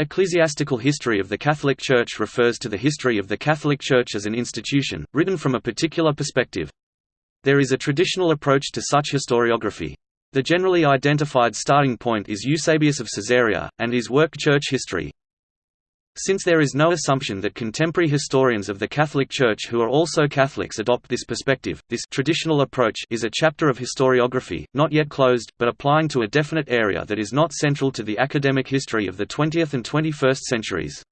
Ecclesiastical history of the Catholic Church refers to the history of the Catholic Church as an institution, written from a particular perspective. There is a traditional approach to such historiography. The generally identified starting point is Eusebius of Caesarea, and his work Church History. Since there is no assumption that contemporary historians of the Catholic Church who are also Catholics adopt this perspective, this traditional approach is a chapter of historiography, not yet closed, but applying to a definite area that is not central to the academic history of the 20th and 21st centuries.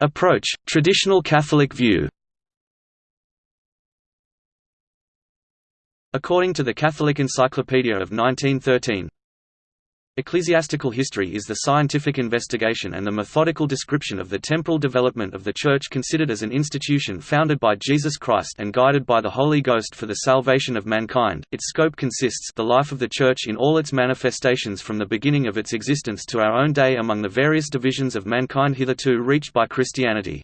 Approach, traditional Catholic view According to the Catholic Encyclopedia of 1913, Ecclesiastical history is the scientific investigation and the methodical description of the temporal development of the Church considered as an institution founded by Jesus Christ and guided by the Holy Ghost for the salvation of mankind. Its scope consists the life of the Church in all its manifestations from the beginning of its existence to our own day among the various divisions of mankind hitherto reached by Christianity.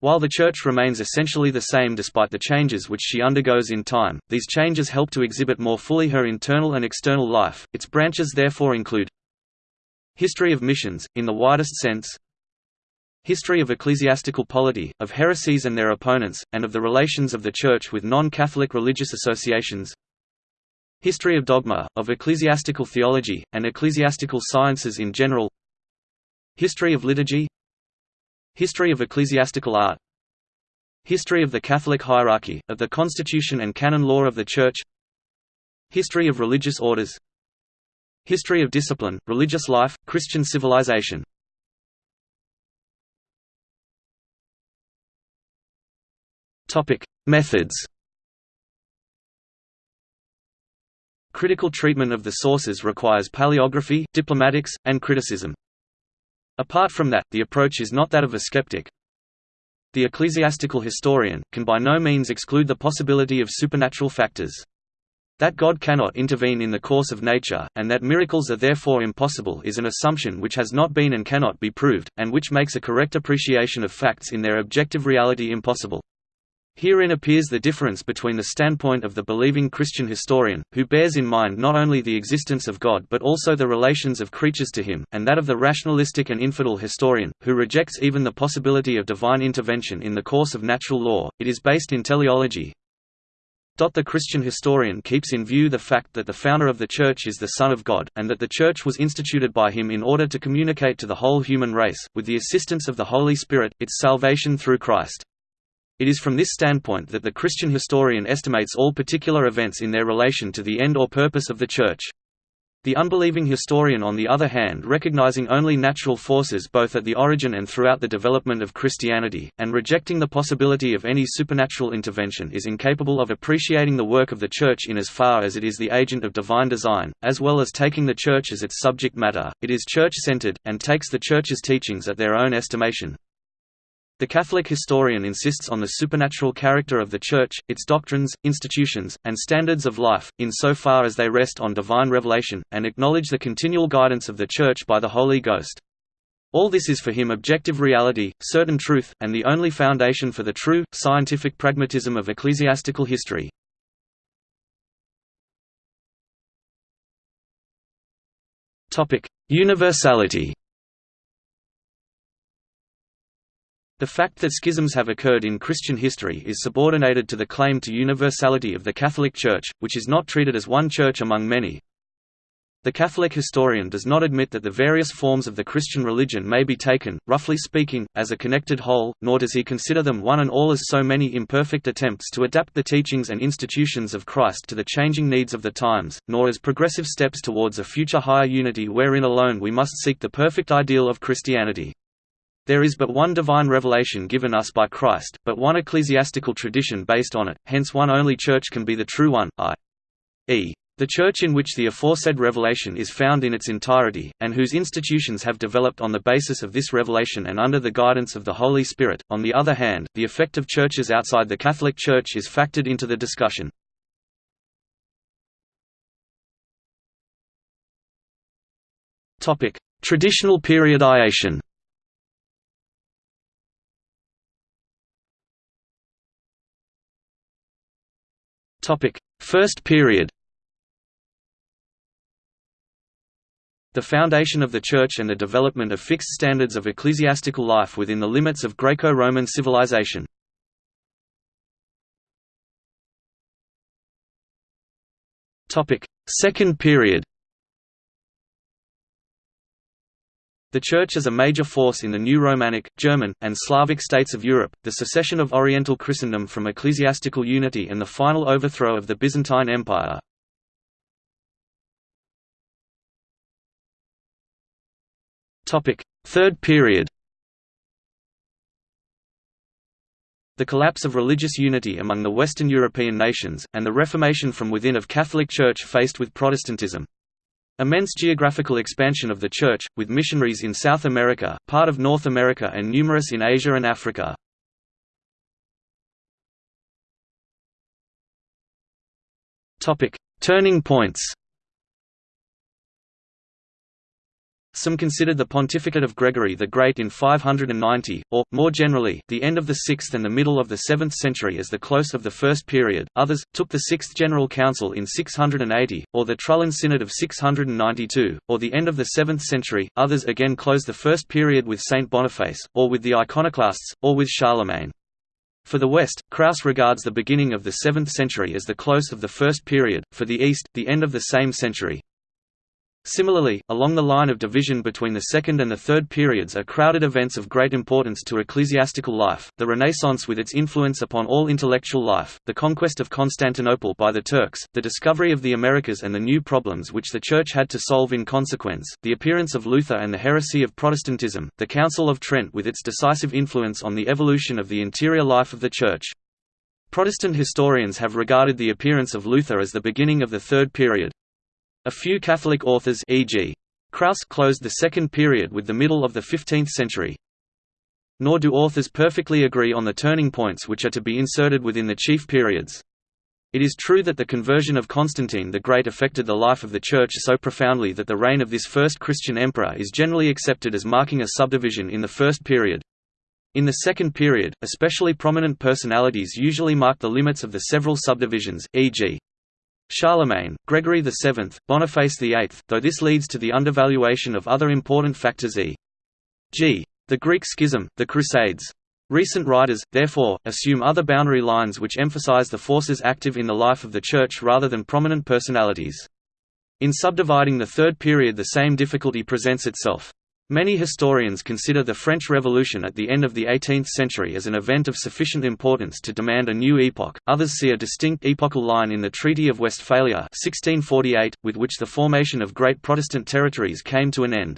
While the Church remains essentially the same despite the changes which she undergoes in time, these changes help to exhibit more fully her internal and external life. Its branches therefore include History of missions, in the widest sense. History of ecclesiastical polity, of heresies and their opponents, and of the relations of the Church with non-Catholic religious associations. History of dogma, of ecclesiastical theology, and ecclesiastical sciences in general. History of liturgy History of ecclesiastical art. History of the Catholic hierarchy, of the constitution and canon law of the Church. History of religious orders. History of discipline, religious life, Christian civilization. Methods. Critical treatment of the sources requires paleography, diplomatics, and criticism. Apart from that, the approach is not that of a skeptic. The ecclesiastical historian, can by no means exclude the possibility of supernatural factors. That God cannot intervene in the course of nature, and that miracles are therefore impossible is an assumption which has not been and cannot be proved, and which makes a correct appreciation of facts in their objective reality impossible. Herein appears the difference between the standpoint of the believing Christian historian, who bears in mind not only the existence of God but also the relations of creatures to him, and that of the rationalistic and infidel historian, who rejects even the possibility of divine intervention in the course of natural law. It is based in teleology. The Christian historian keeps in view the fact that the founder of the Church is the Son of God, and that the Church was instituted by him in order to communicate to the whole human race, with the assistance of the Holy Spirit, its salvation through Christ. It is from this standpoint that the Christian historian estimates all particular events in their relation to the end or purpose of the Church. The unbelieving historian on the other hand recognizing only natural forces both at the origin and throughout the development of Christianity, and rejecting the possibility of any supernatural intervention is incapable of appreciating the work of the Church in as far as it is the agent of divine design, as well as taking the Church as its subject matter, it is Church-centered, and takes the Church's teachings at their own estimation. The Catholic historian insists on the supernatural character of the Church, its doctrines, institutions, and standards of life, in so far as they rest on divine revelation, and acknowledge the continual guidance of the Church by the Holy Ghost. All this is for him objective reality, certain truth, and the only foundation for the true, scientific pragmatism of ecclesiastical history. Universality The fact that schisms have occurred in Christian history is subordinated to the claim to universality of the Catholic Church, which is not treated as one church among many. The Catholic historian does not admit that the various forms of the Christian religion may be taken, roughly speaking, as a connected whole, nor does he consider them one and all as so many imperfect attempts to adapt the teachings and institutions of Christ to the changing needs of the times, nor as progressive steps towards a future higher unity wherein alone we must seek the perfect ideal of Christianity. There is but one divine revelation given us by Christ, but one ecclesiastical tradition based on it, hence one only church can be the true one, i.e. The church in which the aforesaid revelation is found in its entirety, and whose institutions have developed on the basis of this revelation and under the guidance of the Holy Spirit. On the other hand, the effect of churches outside the Catholic Church is factored into the discussion. Traditional periodization Topic: First period. The foundation of the Church and the development of fixed standards of ecclesiastical life within the limits of Greco-Roman civilization. Second period The Church as a major force in the new Romanic, German, and Slavic states of Europe, the secession of Oriental Christendom from ecclesiastical unity and the final overthrow of the Byzantine Empire. Topic: Third period The collapse of religious unity among the Western European nations, and the Reformation from within of Catholic Church faced with Protestantism. Immense geographical expansion of the Church, with missionaries in South America, part of North America and numerous in Asia and Africa. Turning points Some considered the pontificate of Gregory the Great in 590, or, more generally, the end of the 6th and the middle of the 7th century as the close of the first period, others, took the Sixth General Council in 680, or the Trullan Synod of 692, or the end of the 7th century, others again close the first period with Saint Boniface, or with the Iconoclasts, or with Charlemagne. For the West, Kraus regards the beginning of the 7th century as the close of the first period, for the East, the end of the same century. Similarly, along the line of division between the second and the third periods are crowded events of great importance to ecclesiastical life, the Renaissance with its influence upon all intellectual life, the conquest of Constantinople by the Turks, the discovery of the Americas and the new problems which the Church had to solve in consequence, the appearance of Luther and the heresy of Protestantism, the Council of Trent with its decisive influence on the evolution of the interior life of the Church. Protestant historians have regarded the appearance of Luther as the beginning of the Third Period. A few Catholic authors e.g. Kraus closed the second period with the middle of the 15th century. Nor do authors perfectly agree on the turning points which are to be inserted within the chief periods. It is true that the conversion of Constantine the Great affected the life of the Church so profoundly that the reign of this first Christian emperor is generally accepted as marking a subdivision in the first period. In the second period, especially prominent personalities usually mark the limits of the several subdivisions, e.g. Charlemagne, Gregory VII, Boniface VIII, though this leads to the undervaluation of other important factors e.g. the Greek Schism, the Crusades. Recent writers, therefore, assume other boundary lines which emphasize the forces active in the life of the Church rather than prominent personalities. In subdividing the Third Period the same difficulty presents itself. Many historians consider the French Revolution at the end of the 18th century as an event of sufficient importance to demand a new epoch, others see a distinct epochal line in the Treaty of Westphalia 1648, with which the formation of great Protestant territories came to an end.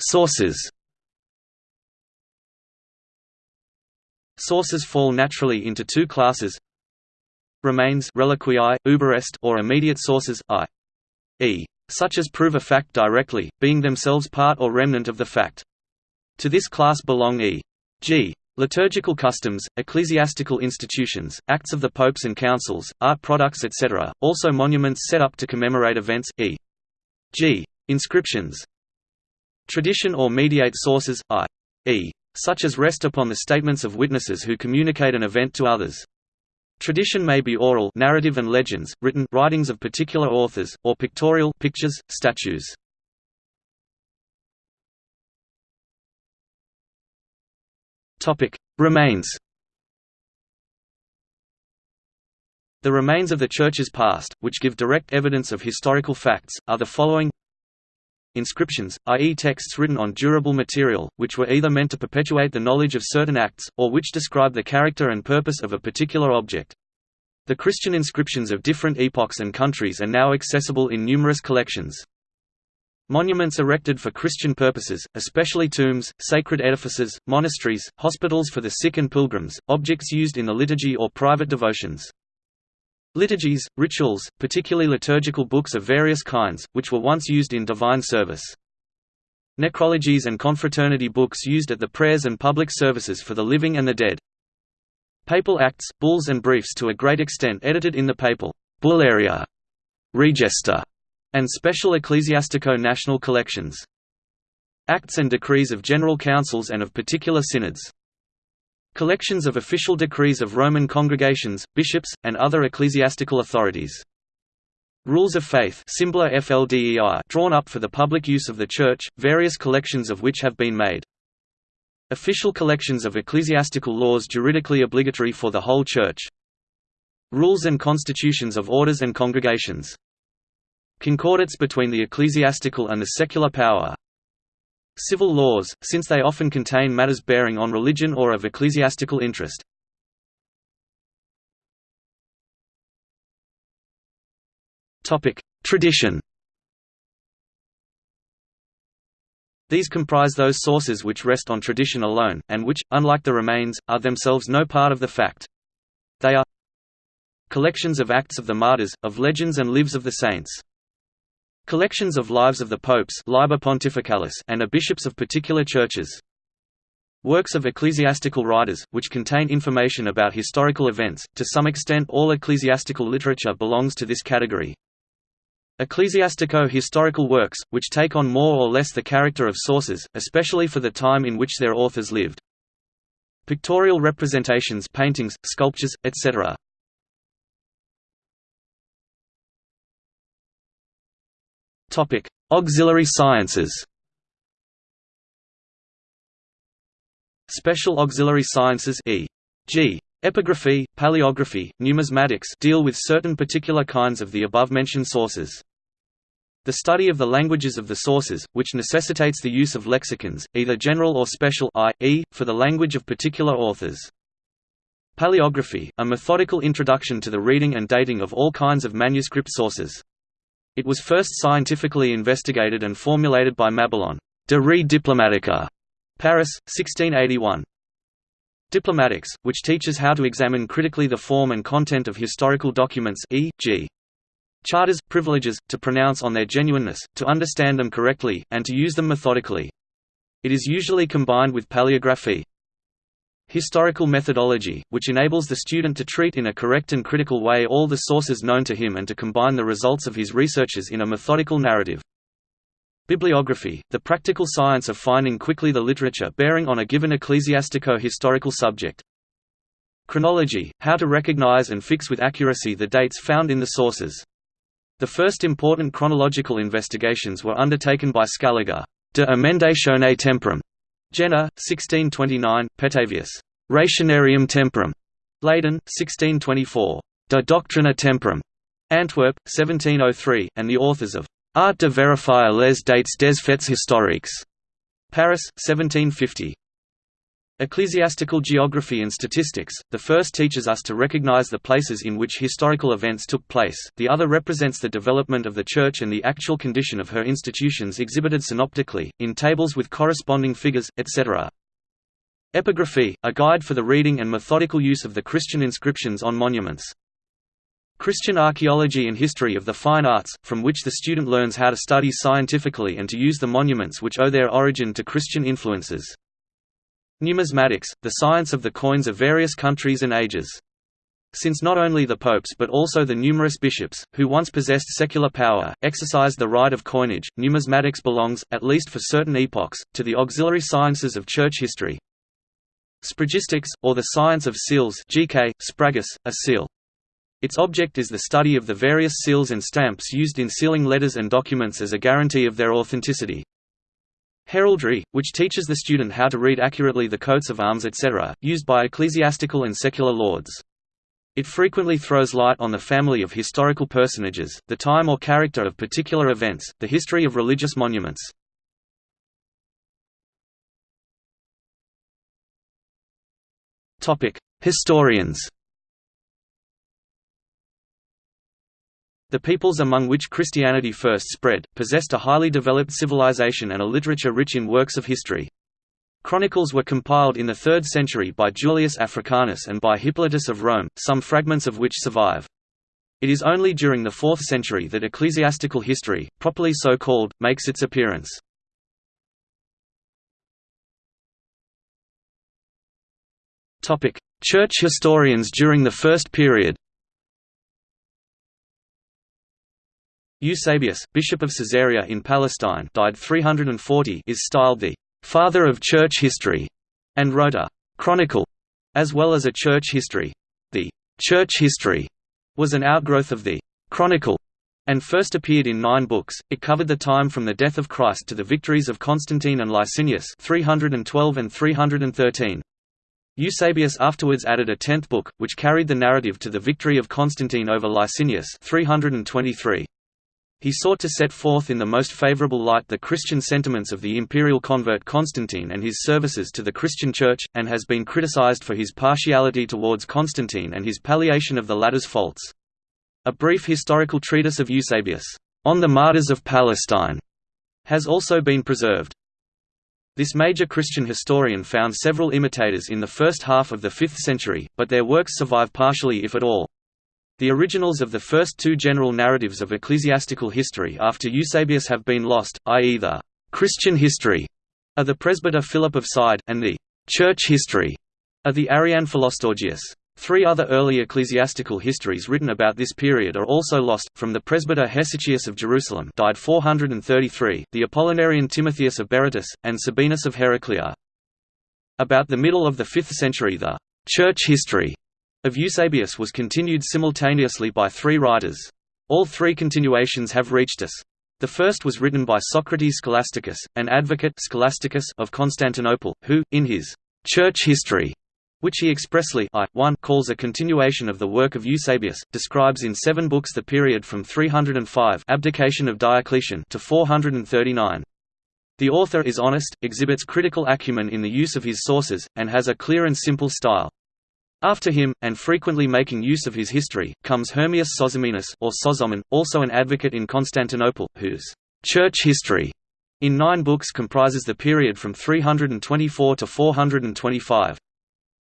Sources. Sources fall naturally into two classes remains reliquiae, uberest or immediate sources, i.e. such as prove a fact directly, being themselves part or remnant of the fact. To this class belong e.g. liturgical customs, ecclesiastical institutions, acts of the popes and councils, art products etc., also monuments set up to commemorate events, e.g. inscriptions. Tradition or mediate sources, i.e. such as rest upon the statements of witnesses who communicate an event to others. Tradition may be oral narrative and legends, written writings of particular authors, or pictorial pictures, statues. Remains The remains of the Church's past, which give direct evidence of historical facts, are the following Inscriptions, i.e. texts written on durable material, which were either meant to perpetuate the knowledge of certain acts, or which describe the character and purpose of a particular object. The Christian inscriptions of different epochs and countries are now accessible in numerous collections. Monuments erected for Christian purposes, especially tombs, sacred edifices, monasteries, hospitals for the sick and pilgrims, objects used in the liturgy or private devotions. Liturgies, rituals, particularly liturgical books of various kinds, which were once used in divine service. Necrologies and confraternity books used at the prayers and public services for the living and the dead. Papal acts, bulls and briefs to a great extent edited in the papal bullaria, register, and special ecclesiastico-national collections. Acts and decrees of general councils and of particular synods. Collections of official decrees of Roman congregations, bishops, and other ecclesiastical authorities. Rules of Faith drawn up for the public use of the Church, various collections of which have been made. Official collections of ecclesiastical laws juridically obligatory for the whole Church. Rules and constitutions of orders and congregations. Concordats between the ecclesiastical and the secular power. Civil laws, since they often contain matters bearing on religion or of ecclesiastical interest. Tradition These comprise those sources which rest on tradition alone, and which, unlike the remains, are themselves no part of the fact. They are collections of acts of the martyrs, of legends and lives of the saints. Collections of lives of the popes and of bishops of particular churches. Works of ecclesiastical writers, which contain information about historical events, to some extent all ecclesiastical literature belongs to this category. Ecclesiastico-historical works, which take on more or less the character of sources, especially for the time in which their authors lived. Pictorial representations paintings, sculptures, etc. Auxiliary sciences Special auxiliary sciences e.g. Epigraphy, paleography, numismatics deal with certain particular kinds of the above-mentioned sources. The study of the languages of the sources, which necessitates the use of lexicons, either general or special i.e., for the language of particular authors. Paleography, a methodical introduction to the reading and dating of all kinds of manuscript sources. It was first scientifically investigated and formulated by Mabillon, De Re Diplomatica, Paris, 1681. Diplomatics, which teaches how to examine critically the form and content of historical documents e.g charters, privileges, to pronounce on their genuineness, to understand them correctly, and to use them methodically. It is usually combined with paleography. Historical methodology, which enables the student to treat in a correct and critical way all the sources known to him and to combine the results of his researches in a methodical narrative. Bibliography, the practical science of finding quickly the literature bearing on a given ecclesiastico-historical subject. Chronology, how to recognize and fix with accuracy the dates found in the sources. The first important chronological investigations were undertaken by Scaliger, De Emendatione Temporum, Jena, 1629, Petavius, Rationarium Temporum, Leiden, 1624, De Doctrina Temporum, Antwerp, 1703, and the authors of Art de vérifier les dates des faits historiques, Paris, 1750. Ecclesiastical Geography and Statistics, the first teaches us to recognize the places in which historical events took place, the other represents the development of the Church and the actual condition of her institutions exhibited synoptically, in tables with corresponding figures, etc. Epigraphy, a guide for the reading and methodical use of the Christian inscriptions on monuments. Christian archaeology and history of the fine arts, from which the student learns how to study scientifically and to use the monuments which owe their origin to Christian influences. Numismatics, the science of the coins of various countries and ages. Since not only the popes but also the numerous bishops, who once possessed secular power, exercised the right of coinage, numismatics belongs, at least for certain epochs, to the auxiliary sciences of church history. Sphragistics, or the science of seals GK, spragus, a seal. Its object is the study of the various seals and stamps used in sealing letters and documents as a guarantee of their authenticity. Heraldry, which teaches the student how to read accurately the coats of arms etc., used by ecclesiastical and secular lords. It frequently throws light on the family of historical personages, the time or character of particular events, the history of religious monuments. Historians The peoples among which Christianity first spread, possessed a highly developed civilization and a literature rich in works of history. Chronicles were compiled in the 3rd century by Julius Africanus and by Hippolytus of Rome, some fragments of which survive. It is only during the 4th century that ecclesiastical history, properly so called, makes its appearance. Church historians during the first period Eusebius, bishop of Caesarea in Palestine died 340 is styled the «father of church history» and wrote a «chronicle» as well as a church history. The church history was an outgrowth of the Chronicle and first appeared in nine books. It covered the time from the death of Christ to the victories of Constantine and Licinius 312 and 313. Eusebius afterwards added a tenth book, which carried the narrative to the victory of Constantine over Licinius 323. He sought to set forth in the most favorable light the Christian sentiments of the imperial convert Constantine and his services to the Christian Church, and has been criticized for his partiality towards Constantine and his palliation of the latter's faults. A brief historical treatise of Eusebius, On the Martyrs of Palestine, has also been preserved. This major Christian historian found several imitators in the first half of the 5th century, but their works survive partially if at all. The originals of the first two general narratives of ecclesiastical history after Eusebius have been lost, i.e. the «Christian history» of the presbyter Philip of Side, and the «Church history» of the Arian Philostorgius. Three other early ecclesiastical histories written about this period are also lost, from the presbyter Hesychius of Jerusalem died 433, the Apollinarian Timotheus of Berytus, and Sabinus of Heraclea. About the middle of the 5th century the «church history» of Eusebius was continued simultaneously by three writers. All three continuations have reached us. The first was written by Socrates Scholasticus, an advocate Scholasticus of Constantinople, who, in his «church history» which he expressly I, 1 calls a continuation of the work of Eusebius, describes in seven books the period from 305 abdication of Diocletian to 439. The author is honest, exhibits critical acumen in the use of his sources, and has a clear and simple style. After him, and frequently making use of his history, comes Hermias Sozomenus or Sozomen, also an advocate in Constantinople, whose «church history» in nine books comprises the period from 324 to 425.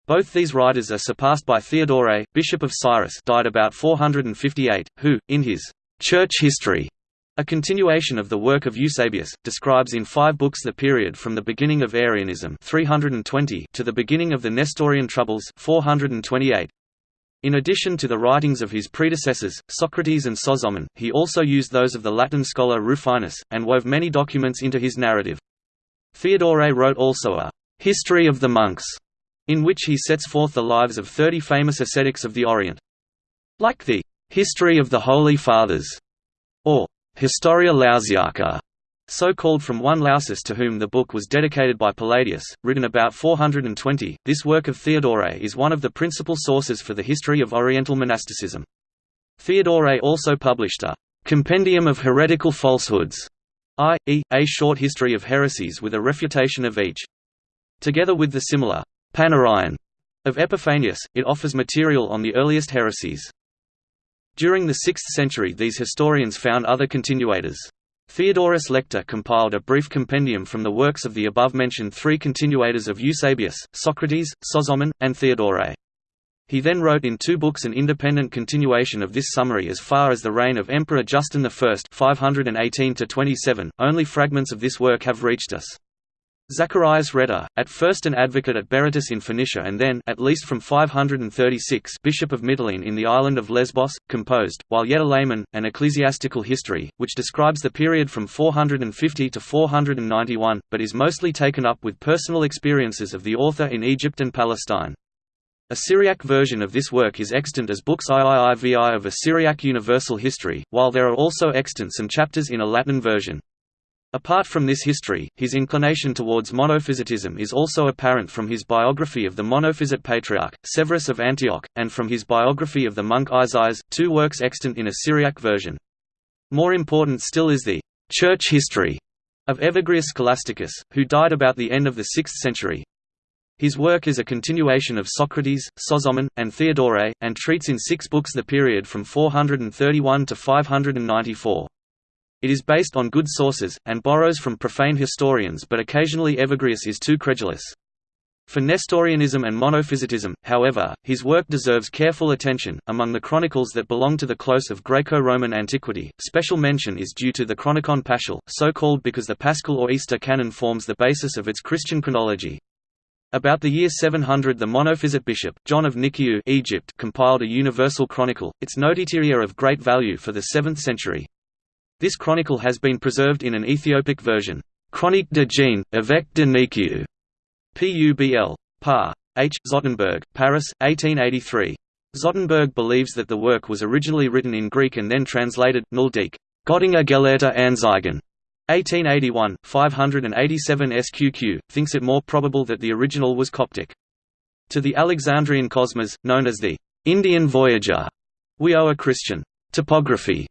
Both these writers are surpassed by Theodore, Bishop of Cyrrhus died about 458, who, in his «Church History», a continuation of the work of Eusebius, describes in five books the period from the beginning of Arianism 320 to the beginning of the Nestorian Troubles 428. In addition to the writings of his predecessors, Socrates and Sozomen, he also used those of the Latin scholar Rufinus, and wove many documents into his narrative. Theodore wrote also a «History of the Monks» in which he sets forth the lives of thirty famous ascetics of the Orient. Like the «History of the Holy Fathers» or «Historia Lausiaca», so called from one Lausus to whom the book was dedicated by Palladius, written about 420, this work of Theodore is one of the principal sources for the history of Oriental monasticism. Theodore also published a «Compendium of Heretical Falsehoods», i.e., a short history of heresies with a refutation of each. Together with the similar Panarion of Epiphanius, it offers material on the earliest heresies. During the 6th century these historians found other continuators. Theodorus Lector compiled a brief compendium from the works of the above-mentioned three continuators of Eusebius, Socrates, Sozomen, and Theodore. He then wrote in two books an independent continuation of this summary as far as the reign of Emperor Justin I 518 .Only fragments of this work have reached us. Zacharias Rhetor, at first an advocate at Berytus in Phoenicia and then at least from 536 bishop of Mytilene in the island of Lesbos, composed, while yet a layman, an ecclesiastical history, which describes the period from 450 to 491, but is mostly taken up with personal experiences of the author in Egypt and Palestine. A Syriac version of this work is extant as books IIIVI of a Syriac universal history, while there are also extant some chapters in a Latin version. Apart from this history, his inclination towards monophysitism is also apparent from his biography of the monophysite patriarch, Severus of Antioch, and from his biography of the monk Isaias, two works extant in a Syriac version. More important still is the «church history» of Evagrius Scholasticus, who died about the end of the 6th century. His work is a continuation of Socrates, Sozomen, and Theodore, and treats in six books the period from 431 to 594. It is based on good sources, and borrows from profane historians but occasionally Evagrius is too credulous. For Nestorianism and monophysitism, however, his work deserves careful attention. Among the chronicles that belong to the close of Greco Roman antiquity, special mention is due to the Chronicon Paschal, so called because the Paschal or Easter canon forms the basis of its Christian chronology. About the year 700 the monophysite bishop, John of Nikiu Egypt compiled a universal chronicle, its notitiaria of great value for the 7th century. This chronicle has been preserved in an Ethiopic version. Chronique de Jean, évêque de Nikiu. Publ. Par. H. Zotenberg, Paris, 1883. Zotenberg believes that the work was originally written in Greek and then translated. Nöldeke, Göttinger Gelehrter Anzeigen, 1881, 587 SQQ, thinks it more probable that the original was Coptic. To the Alexandrian Cosmas, known as the Indian Voyager, we owe a Christian topography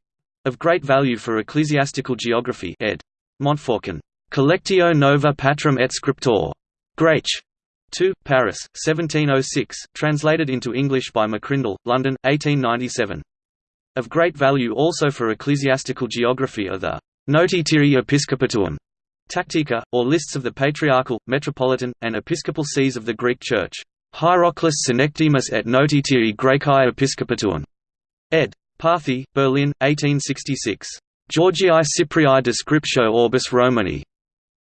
of great value for ecclesiastical geography ed. Montfaucon. Collectio Nova Patrum et Scriptor. Graich. 2, Paris, 1706, translated into English by McCrindle, London, 1897. Of great value also for ecclesiastical geography are the Notitiae Episcopatuum Tactica, or lists of the patriarchal, metropolitan, and episcopal sees of the Greek Church. Hieroclus Synecdemus et Notitiae Graecae Episcopatuum. Ed. Parthey, Berlin, 1866. Georgii Cyprii Descriptio Orbis Romani.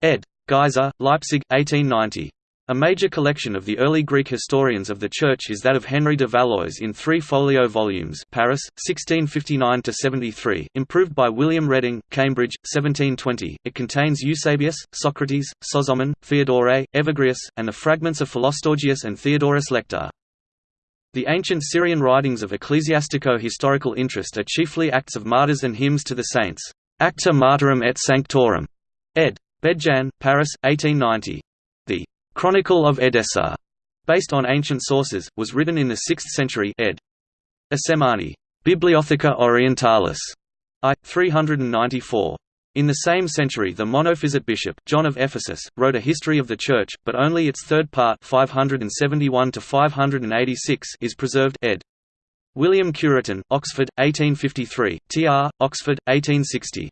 Ed. Geiser, Leipzig, 1890. A major collection of the early Greek historians of the Church is that of Henry de Valois in three folio volumes Paris, 1659–73, improved by William Reading, Cambridge, 1720. It contains Eusebius, Socrates, Sozomen, Theodore, Evagrius, and the fragments of Philostorgius and Theodorus Lector. The ancient Syrian writings of ecclesiastico-historical interest are chiefly acts of martyrs and hymns to the saints. Acta Martyrum et Sanctorum. ed. Bedjan, Paris, 1890. The Chronicle of Edessa, based on ancient sources, was written in the 6th century ed. Assemani. Bibliotheca Orientalis. I. 394. In the same century the Monophysite bishop, John of Ephesus, wrote a history of the Church, but only its third part 571 is preserved ed. William Cureton, Oxford, 1853, tr. Oxford, 1860.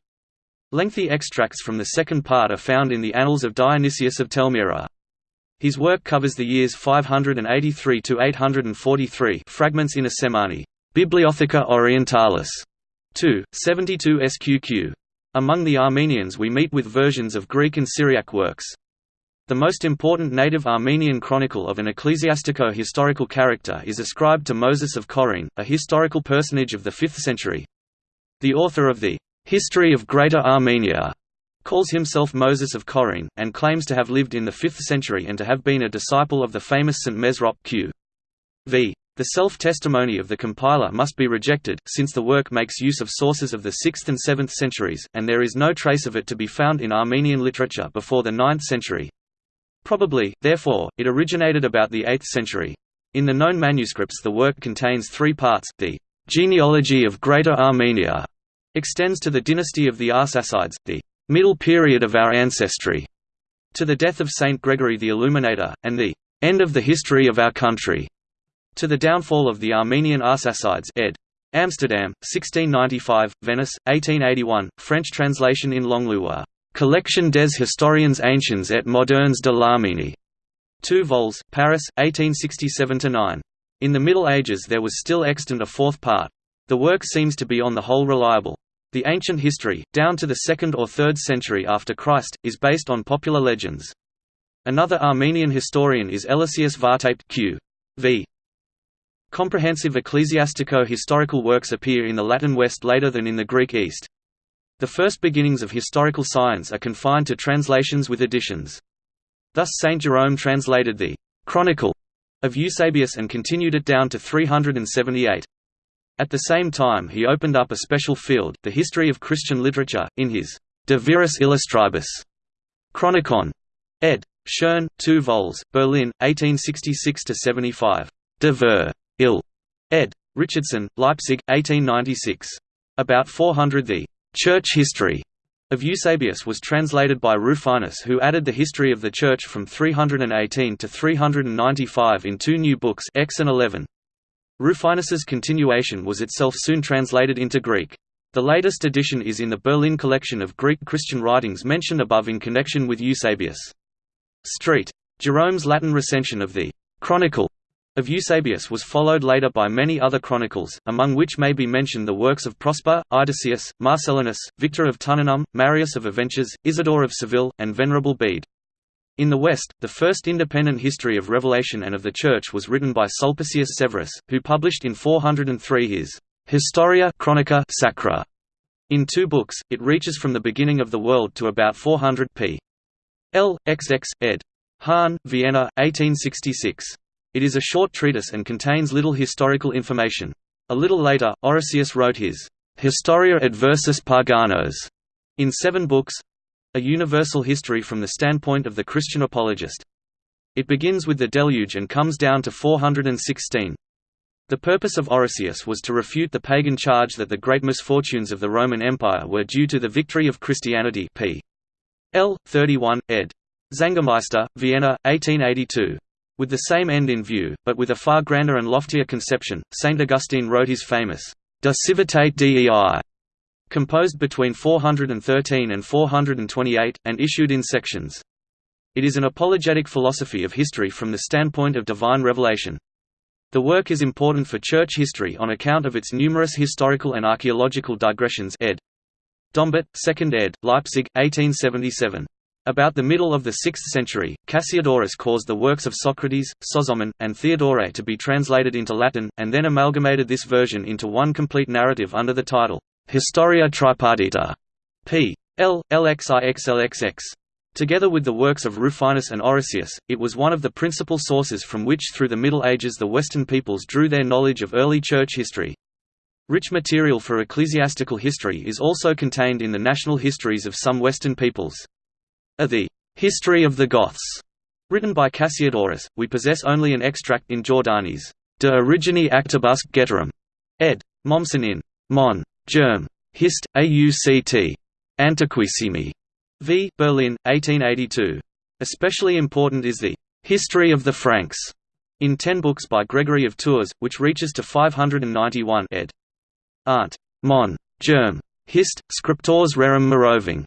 Lengthy extracts from the second part are found in the Annals of Dionysius of Telmyra. His work covers the years 583 to 843. Fragments in a Semani. Bibliotheca Orientalis. 2, 72 SQQ. Among the Armenians we meet with versions of Greek and Syriac works. The most important native Armenian chronicle of an ecclesiastico-historical character is ascribed to Moses of Chorene, a historical personage of the 5th century. The author of the History of Greater Armenia calls himself Moses of Chorene, and claims to have lived in the 5th century and to have been a disciple of the famous St. Mesrop q. v. The self-testimony of the compiler must be rejected, since the work makes use of sources of the 6th and 7th centuries, and there is no trace of it to be found in Armenian literature before the 9th century. Probably, therefore, it originated about the 8th century. In the known manuscripts the work contains three parts, the genealogy of Greater Armenia extends to the dynasty of the Arsacides, the middle period of our ancestry, to the death of Saint Gregory the Illuminator, and the end of the history of our country, to the downfall of the Armenian Arsacides ed. Amsterdam, 1695, Venice, 1881, French translation in Langlois. Collection des historiens anciens et modernes de l'Arménie. 2 vols, Paris, 1867–9. In the Middle Ages there was still extant a fourth part. The work seems to be on the whole reliable. The ancient history, down to the 2nd or 3rd century after Christ, is based on popular legends. Another Armenian historian is Eliseus Vartape q. v. Comprehensive ecclesiastico-historical works appear in the Latin West later than in the Greek East. The first beginnings of historical science are confined to translations with additions. Thus Saint Jerome translated the «Chronicle» of Eusebius and continued it down to 378. At the same time he opened up a special field, the history of Christian literature, in his De Viris Illustribus Chronicon. ed. Schoen, 2 vols, Berlin, 1866–75. De Ver. Il. ed. Richardson, Leipzig, 1896. About 400 The Church History of Eusebius was translated by Rufinus who added the history of the Church from 318 to 395 in two new books X and 11. Rufinus's continuation was itself soon translated into Greek. The latest edition is in the Berlin collection of Greek Christian writings mentioned above in connection with Eusebius. Street. Jerome's Latin recension of the «Chronicle» of Eusebius was followed later by many other chronicles, among which may be mentioned the works of Prosper, Idasius, Marcellinus, Victor of Tununum, Marius of Avenches, Isidore of Seville, and Venerable Bede. In the West, the first independent history of Revelation and of the Church was written by Sulpicius Severus, who published in 403 his Historia Chronica Sacra. In two books, it reaches from the beginning of the world to about 400 p. L. XX, ed. Hahn, Vienna, 1866. It is a short treatise and contains little historical information. A little later, Orosius wrote his Historia Adversus Paganos in seven books—a universal history from the standpoint of the Christian apologist. It begins with the deluge and comes down to 416. The purpose of Orosius was to refute the pagan charge that the great misfortunes of the Roman Empire were due to the victory of Christianity p. L. 31, ed. Zangemeister, Vienna, 1882. With the same end in view, but with a far grander and loftier conception, St. Augustine wrote his famous De Civitate Dei, composed between 413 and 428, and issued in sections. It is an apologetic philosophy of history from the standpoint of divine revelation. The work is important for church history on account of its numerous historical and archaeological digressions ed. Dombart, 2nd ed., Leipzig, 1877. About the middle of the 6th century, Cassiodorus caused the works of Socrates, Sozomen, and Theodore to be translated into Latin, and then amalgamated this version into one complete narrative under the title, Historia Tripartita, p. L. LXIXLXX. Together with the works of Rufinus and Orosius, it was one of the principal sources from which through the Middle Ages the Western peoples drew their knowledge of early church history. Rich material for ecclesiastical history is also contained in the national histories of some Western peoples. A the History of the Goths, written by Cassiodorus, we possess only an extract in Giordani's De Origine Actibusque Getarum, ed. Mommsen in Mon. Germ. Hist. Auct. Antiquissimi. V. Berlin, 1882. Especially important is the History of the Franks, in ten books by Gregory of Tours, which reaches to 591 ed. Art. Mon. Germ. Hist. Scriptores rerum Meroving.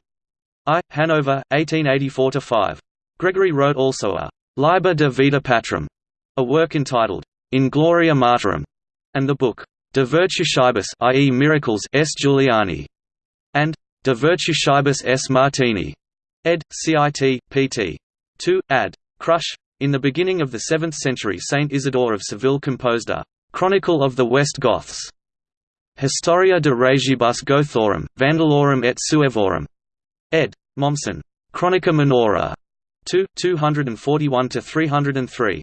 I. Hanover, 1884–5. Gregory wrote also a «Liber de Vita Patrum», a work entitled «In Gloria Martyrum», and the book «De Virtutibus i.e. Miracles S. Giuliani», and «De Virtutibus S. Martini», ed. Cit. pt. 2, ad. Krusch. In the beginning of the 7th century Saint Isidore of Seville composed a «Chronicle of the West Goths», Historia de Regibus Gothorum, Vandalorum et Suevorum, ed. Mommsen. Chronica Minora. 2, 241–303.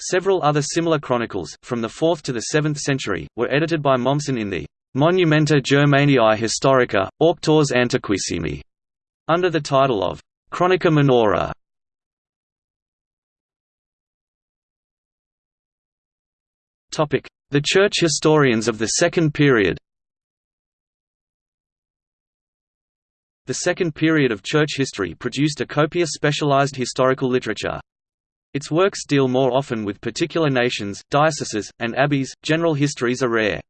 Several other similar chronicles, from the 4th to the 7th century, were edited by Mommsen in the Monumenta Germaniae Historica, Auctores Antiquissimi, under the title of Chronica Minora. The church historians of the Second Period The second period of church history produced a copious specialized historical literature. Its works deal more often with particular nations, dioceses, and abbeys, general histories are rare.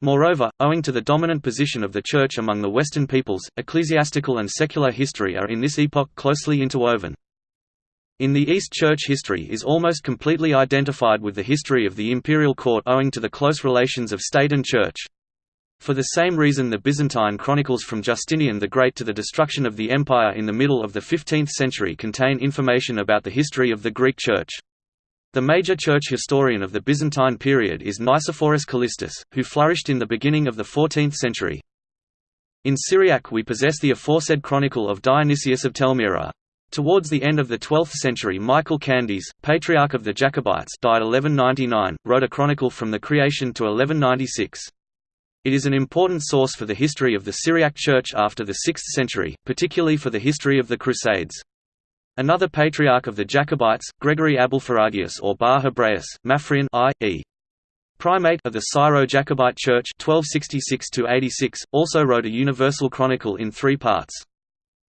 Moreover, owing to the dominant position of the Church among the Western peoples, ecclesiastical and secular history are in this epoch closely interwoven. In the East Church history is almost completely identified with the history of the imperial court owing to the close relations of state and church. For the same reason the Byzantine chronicles from Justinian the Great to the destruction of the empire in the middle of the 15th century contain information about the history of the Greek Church. The major church historian of the Byzantine period is Nicephorus Callistus, who flourished in the beginning of the 14th century. In Syriac we possess the aforesaid chronicle of Dionysius of Telmyra. Towards the end of the 12th century Michael Candies, Patriarch of the Jacobites died 1199, wrote a chronicle from the creation to 1196. It is an important source for the history of the Syriac Church after the 6th century, particularly for the history of the Crusades. Another patriarch of the Jacobites, Gregory Abulpharagius or Bar Hebraeus, Maphrian I, e. Primate of the Syro-Jacobite Church 1266 also wrote a universal chronicle in three parts.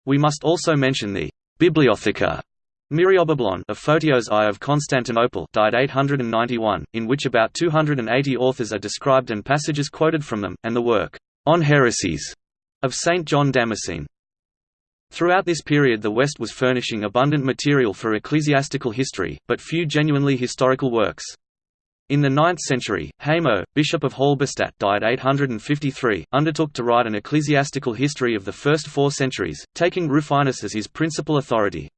We must also mention the Bibliotheca Myriobiblos of Photios I of Constantinople died 891, in which about 280 authors are described and passages quoted from them, and the work, On Heresies, of Saint John Damascene. Throughout this period the West was furnishing abundant material for ecclesiastical history, but few genuinely historical works. In the 9th century, Haymo, Bishop of Halberstadt died 853, undertook to write an ecclesiastical history of the first four centuries, taking Rufinus as his principal authority.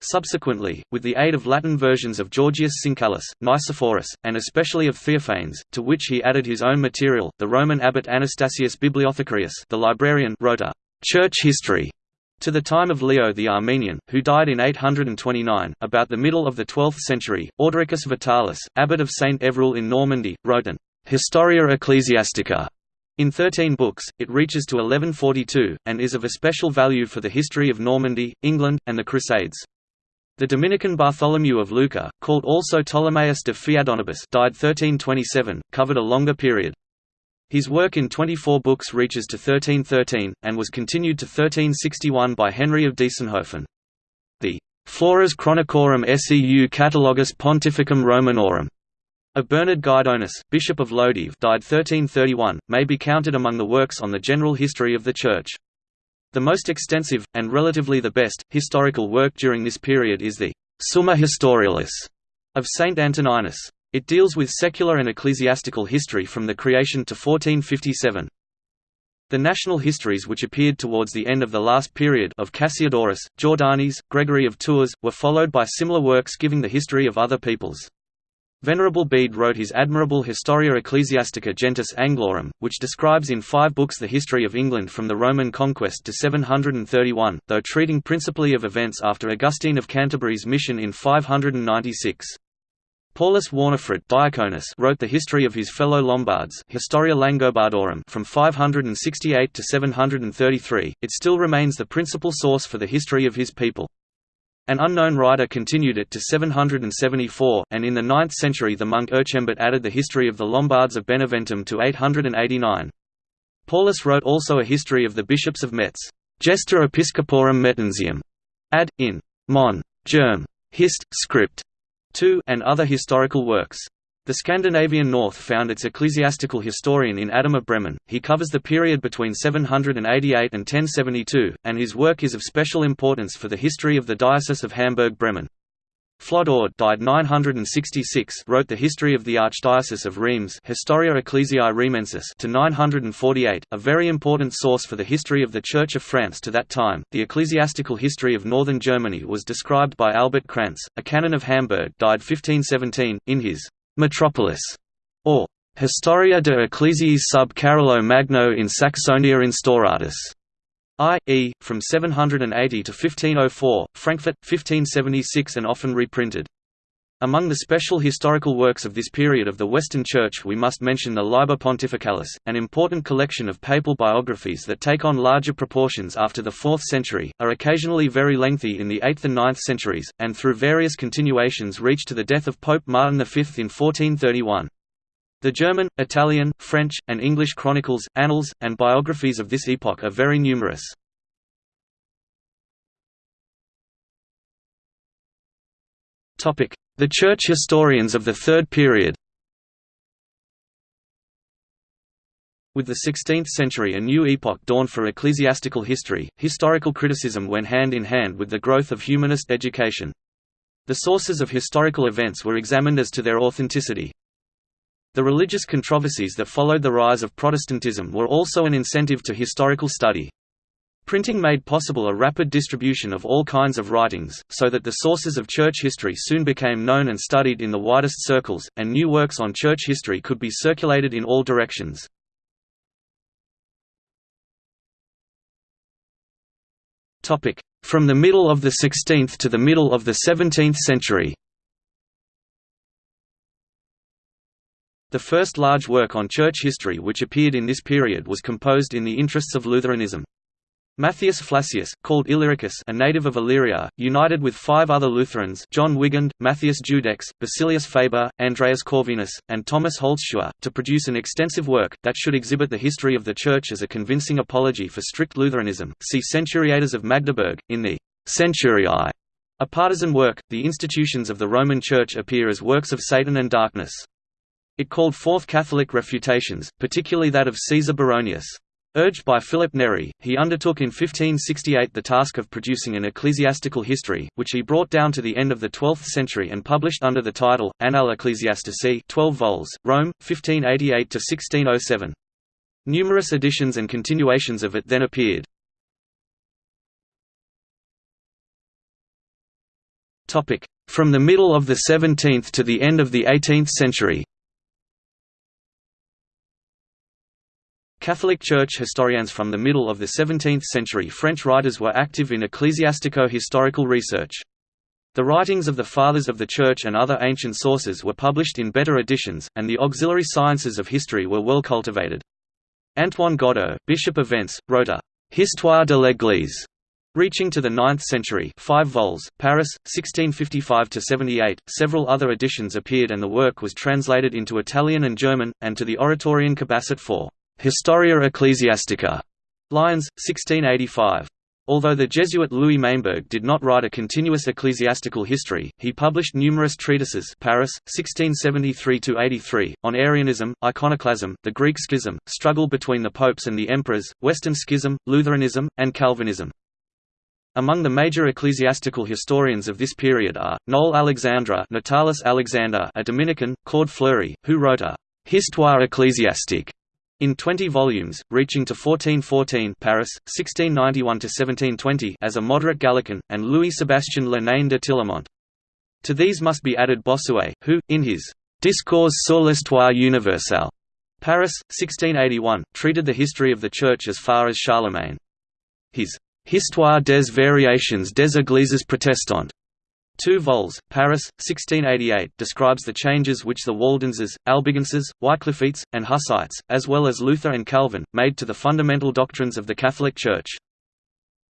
Subsequently, with the aid of Latin versions of Georgius Syncellus, Nicephorus, and especially of Theophanes, to which he added his own material, the Roman abbot Anastasius Bibliothecarius the librarian wrote a «church history» To the time of Leo the Armenian, who died in 829, about the middle of the 12th century, Ordericus Vitalis, abbot of St. Evroul in Normandy, wrote an Historia Ecclesiastica in 13 books, it reaches to 1142, and is of especial value for the history of Normandy, England, and the Crusades. The Dominican Bartholomew of Lucca, called also Ptolemaeus de Fiadonibus died 1327, covered a longer period. His work in 24 books reaches to 1313, and was continued to 1361 by Henry of Diessenhofen. The Flores Chronicorum seu Catalogus Pontificum Romanorum of Bernard Guidonis, Bishop of Lodève died 1331, may be counted among the works on the general history of the Church. The most extensive, and relatively the best, historical work during this period is the Summa Historialis of Saint Antoninus. It deals with secular and ecclesiastical history from the creation to 1457. The national histories which appeared towards the end of the last period of Cassiodorus, Jordanes, Gregory of Tours, were followed by similar works giving the history of other peoples. Venerable Bede wrote his admirable Historia Ecclesiastica Gentis Anglorum, which describes in five books the history of England from the Roman conquest to 731, though treating principally of events after Augustine of Canterbury's mission in 596. Paulus Warnefrid Diaconus wrote the history of his fellow Lombards Historia Langobardorum from 568 to 733, it still remains the principal source for the history of his people. An unknown writer continued it to 774, and in the 9th century the monk Erchembert added the history of the Lombards of Beneventum to 889. Paulus wrote also a history of the bishops of Metz, Gesta Episcoporum Mettensium, ad. in Mon. Germ. Hist. Script. 2 and other historical works. The Scandinavian North found its ecclesiastical historian in Adam of Bremen. He covers the period between 788 and 1072, and his work is of special importance for the history of the Diocese of Hamburg-Bremen. Flodoard died 966 wrote the history of the Archdiocese of Reims Historia Ecclesiae Reimensis to 948, a very important source for the history of the Church of France to that time. The ecclesiastical history of northern Germany was described by Albert Krantz, a canon of Hamburg died 1517, in his Metropolis, or Historia de Ecclesiae sub Carolo Magno in Saxonia Instauratus. I.e., from 780 to 1504, Frankfurt, 1576 and often reprinted. Among the special historical works of this period of the Western Church we must mention the Liber Pontificalis, an important collection of papal biographies that take on larger proportions after the 4th century, are occasionally very lengthy in the 8th and 9th centuries, and through various continuations reach to the death of Pope Martin V in 1431. The German, Italian, French, and English chronicles, annals, and biographies of this epoch are very numerous. The church historians of the Third Period With the 16th century a new epoch dawned for ecclesiastical history, historical criticism went hand in hand with the growth of humanist education. The sources of historical events were examined as to their authenticity. The religious controversies that followed the rise of Protestantism were also an incentive to historical study. Printing made possible a rapid distribution of all kinds of writings, so that the sources of church history soon became known and studied in the widest circles, and new works on church history could be circulated in all directions. From the middle of the 16th to the middle of the 17th century The first large work on church history which appeared in this period was composed in the interests of Lutheranism. Matthias Flacius, called Illyricus a native of Illyria, united with five other Lutherans John Wigand, Matthias Judex, Basilius Faber, Andreas Corvinus, and Thomas Holzschuher, to produce an extensive work, that should exhibit the history of the Church as a convincing apology for strict Lutheranism. See Centuriators of Magdeburg, in the Centuriae. A partisan work, the institutions of the Roman Church appear as works of Satan and darkness. It called forth Catholic refutations, particularly that of Caesar Baronius. Urged by Philip Neri, he undertook in 1568 the task of producing an ecclesiastical history, which he brought down to the end of the 12th century and published under the title, Annales Ecclesiastici 12 vols, Rome, 1588–1607. Numerous editions and continuations of it then appeared. From the middle of the 17th to the end of the 18th century Catholic Church historians From the middle of the 17th century French writers were active in ecclesiastico-historical research. The writings of the Fathers of the Church and other ancient sources were published in better editions, and the auxiliary sciences of history were well cultivated. Antoine Godeau, Bishop of Vence, wrote a «Histoire de l'Église» reaching to the 9th century 5 vols, Paris, 1655–78. Several other editions appeared and the work was translated into Italian and German, and to the Oratorian Cabassut for «Historia Ecclesiastica» Lyons, 1685. Although the Jesuit Louis Maimbourg did not write a continuous ecclesiastical history, he published numerous treatises Paris, 1673–83, on Arianism, iconoclasm, the Greek schism, struggle between the popes and the emperors, Western schism, Lutheranism, and Calvinism. Among the major ecclesiastical historians of this period are, Noel Alexandre Natalis Alexander a Dominican, Claude Fleury, who wrote a «Histoire ecclésiastique» in 20 volumes, reaching to 1414 Paris, 1691–1720 as a moderate Gallican, and Louis-Sébastien Le Nain de Tillemont. To these must be added Bossuet, who, in his «Discours sur l'histoire universelle» Paris, 1681, treated the history of the Church as far as Charlemagne. His «Histoire des variations des églises protestantes» Two vols, Paris, 1688 describes the changes which the Waldenses, Albigenses, Wycliffites, and Hussites, as well as Luther and Calvin, made to the fundamental doctrines of the Catholic Church.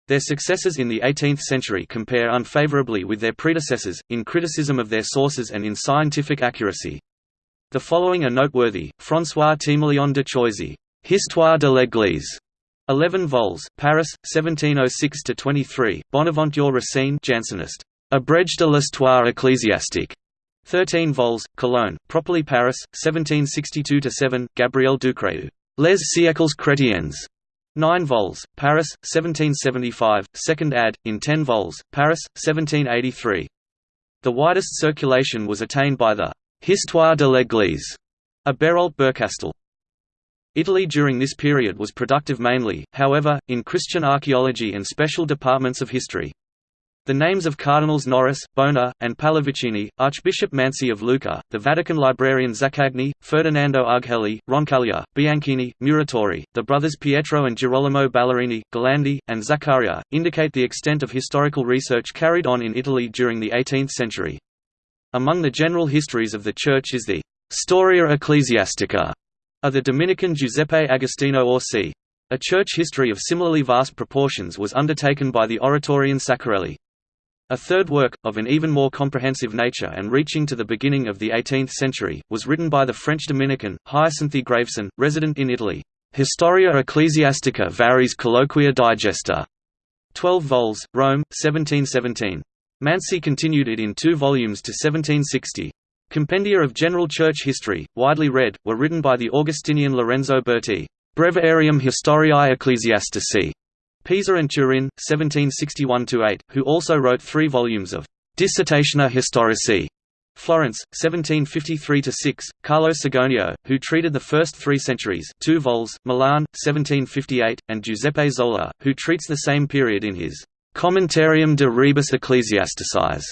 Their successors in the 18th century compare unfavorably with their predecessors, in criticism of their sources and in scientific accuracy. The following are noteworthy, François Timoleon de Choisy, Histoire de l'Église, 11 vols, Paris, 1706–23, Bonaventure Racine Jansenist. Abrège de l'histoire ecclésiastique. 13 vols, Cologne, properly Paris, 1762–7, Gabriel Ducreux. Les siècles chrétiens. 9 vols, Paris, 1775, 2nd ad, in 10 vols, Paris, 1783. The widest circulation was attained by the «Histoire de l'Église» a Bérault Bercastel. Italy during this period was productive mainly, however, in Christian archaeology and special departments of history. The names of Cardinals Noris, Bona, and Pallavicini, Archbishop Mansi of Lucca, the Vatican librarian Zaccagni, Ferdinando Ughelli, Roncaglia, Bianchini, Muratori, the brothers Pietro and Girolamo Ballerini, Gallandi, and Zaccaria, indicate the extent of historical research carried on in Italy during the 18th century. Among the general histories of the Church is the «Storia Ecclesiastica» of the Dominican Giuseppe Agostino Orsi. A church history of similarly vast proportions was undertaken by the Oratorian Saccarelli. A third work, of an even more comprehensive nature and reaching to the beginning of the 18th century, was written by the French Dominican, Hyacinthe Graveson, resident in Italy. Historia Ecclesiastica Varis Colloquia Digesta. 12 vols, Rome, 1717. Mansi continued it in two volumes to 1760. Compendia of general church history, widely read, were written by the Augustinian Lorenzo Berti. Breviarium Historiae Ecclesiastici. Pisa and Turin, 1761–8, who also wrote three volumes of Dissertationa Historici. Florence, 1753–6, Carlo Sigonio, who treated the first three centuries two vols, Milan, 1758, and Giuseppe Zola, who treats the same period in his Commentarium de Rebus Ecclesiasticis,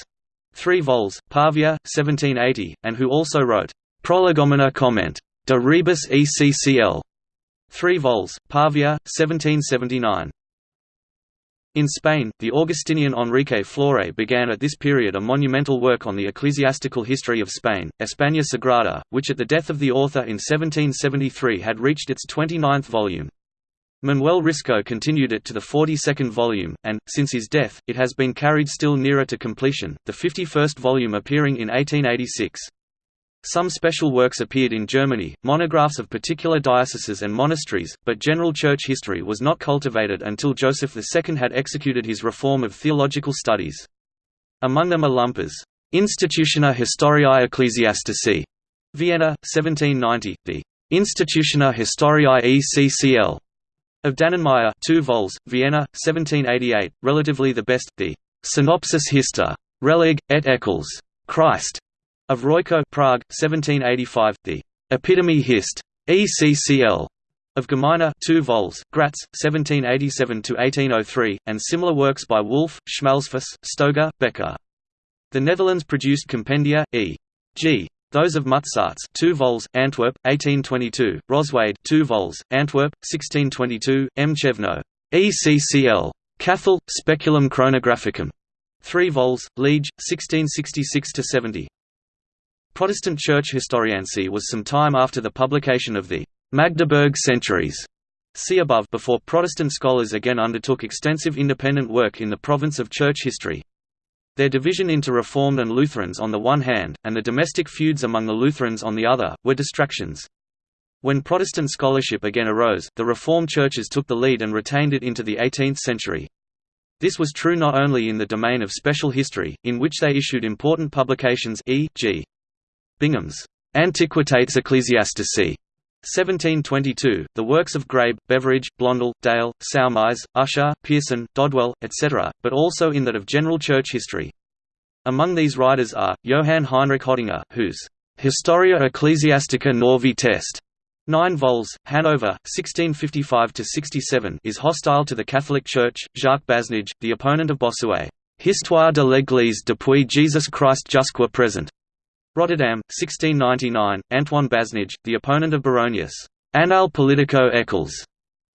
three vols, Pavia, 1780, and who also wrote Prolegomena Comment de Rebus Eccl. Three vols, Pavia, 1779. In Spain, the Augustinian Enrique Flore began at this period a monumental work on the ecclesiastical history of Spain, España Sagrada, which at the death of the author in 1773 had reached its 29th volume. Manuel Risco continued it to the 42nd volume, and, since his death, it has been carried still nearer to completion, the 51st volume appearing in 1886. Some special works appeared in Germany, monographs of particular dioceses and monasteries, but general church history was not cultivated until Joseph II had executed his reform of theological studies. Among them are Lumper's Institutiona Historiae Ecclesiastici, Vienna, 1790, the Institutiona Historiae ECCL of Dannenmayr 2 vols, Vienna, 1788, relatively the best, the Synopsis Hister, Relig, et Eccles, Christ, of Royko Prague, 1785, the Epitome Hist. ECCL of Gemeine 2 vols, Graz, 1787–1803, and similar works by Wolff, Schmalfuss, Stoger, Becker. The Netherlands produced compendia, e.g. Those of Mutsarts 2 vols, Antwerp, 1822, Roswade 2 vols, Antwerp, 1622, M. Chevno. ECCL. Cathal, Speculum Chronographicum. 3 vols, Liege, 1666–70. Protestant Church historiancy was some time after the publication of the Magdeburg Centuries. See above before Protestant scholars again undertook extensive independent work in the province of church history. Their division into Reformed and Lutherans on the one hand, and the domestic feuds among the Lutherans on the other, were distractions. When Protestant scholarship again arose, the Reformed churches took the lead and retained it into the 18th century. This was true not only in the domain of special history, in which they issued important publications e.g. Bingham's Antiquitates Ecclesiastici 1722, the works of Grabe, Beveridge, Blondel, Dale, Saumaise, Ussher, Pearson, Dodwell, etc., but also in that of general church history. Among these writers are, Johann Heinrich Hottinger, whose Historia Ecclesiastica Novae Test 9 vols, Hanover, 1655–67 is hostile to the Catholic Church, Jacques Basnage, the opponent of Bossuet, Histoire de l'Église depuis Jésus Christ jusqu'à présent, Rotterdam, 1699, Antoine Basnage, the opponent of Baronius. Annal Politico Eccles.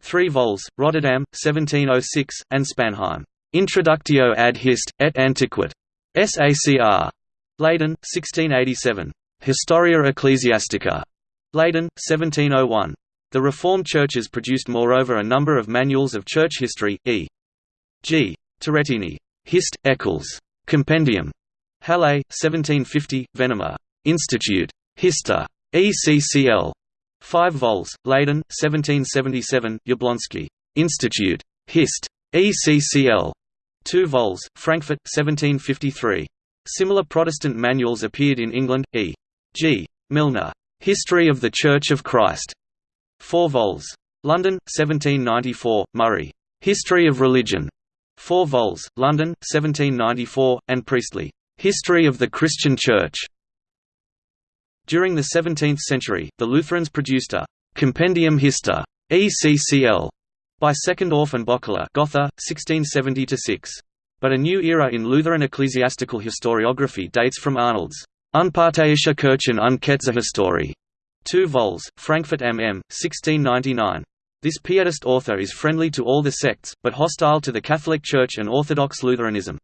3 vols, Rotterdam, 1706, and Spanheim. Introductio ad hist, et antiquit. SACR. Leiden, 1687. Historia Ecclesiastica. Leiden, 1701. The Reformed churches produced moreover a number of manuals of church history, e.g. Turrettini. Hist. Eccles. Compendium. Halle, 1750, Venema. Institute. Hista. ECCL. 5 vols, Leiden, 1777, Jablonski. Institute. Hist. ECCL. 2 vols, Frankfurt, 1753. Similar Protestant manuals appeared in England, e. G. Milner. History of the Church of Christ. 4 vols. London, 1794, Murray. History of Religion. 4 vols, London, 1794, and Priestley. History of the Christian Church During the 17th century, the Lutherans produced a «Compendium Hista» ECCL by Second Offenbockler Gotha, 1670–6. But a new era in Lutheran ecclesiastical historiography dates from Arnold's Unparteiische Kirchen und Ketzehistorie, 2 vols, Frankfurt MM, 1699. This Pietist author is friendly to all the sects, but hostile to the Catholic Church and Orthodox Lutheranism.